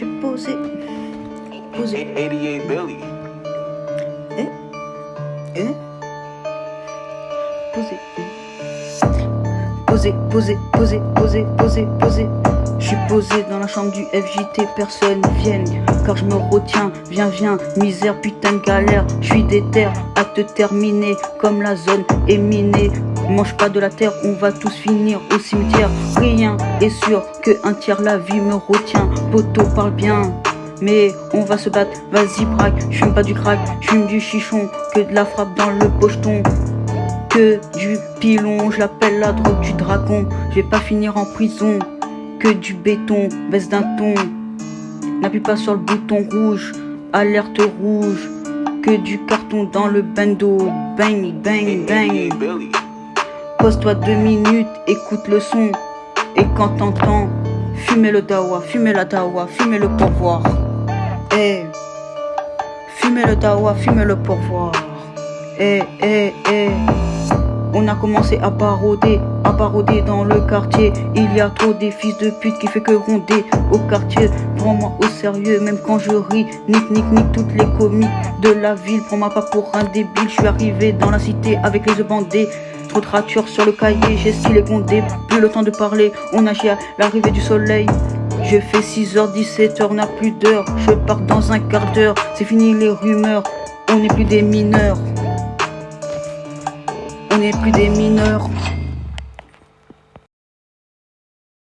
J'ai posé. Posé. 88 Billy. Eh Eh Posé. Posé, posé, posé, posé, posé, posé. Je suis posé dans la chambre du FJT, personne vienne Car je me retiens, viens, viens, misère, putain de galère Je suis déter à te terminer Comme la zone est minée Mange pas de la terre, on va tous finir au cimetière. Rien est sûr que un tiers la vie me retient. Poto parle bien mais on va se battre, vas-y braque, je fume pas du crack, je fume du chichon, que de la frappe dans le pocheton, que du pilon, je l'appelle la drogue du dragon, je vais pas finir en prison, que du béton, baisse d'un ton, n'appuie pas sur le bouton rouge, alerte rouge, que du carton dans le bando, bang, bang, bang. Pose-toi deux minutes, écoute le son, et quand t'entends, fumez le dawa, fumez la dawa, fumez le pourvoir. Eh, fumez le dawa, fumez le pourvoir. Eh, eh, eh. On a commencé à parodier, à parodier dans le quartier. Il y a trop des fils de pute qui fait que ronder au quartier. Prends-moi au sérieux, même quand je ris. Nick, nick, nick, toutes les comiques de la ville. Prends-moi pas pour un débile. Je suis arrivé dans la cité avec les bandés. Ratures sur le cahier, j'ai stylé condé. Plus le temps de parler, on agit à l'arrivée du soleil. Je fais 6h, 17h, n'a plus d'heure. Je pars dans un quart d'heure. C'est fini les rumeurs. On n'est plus des mineurs. On n'est plus des mineurs.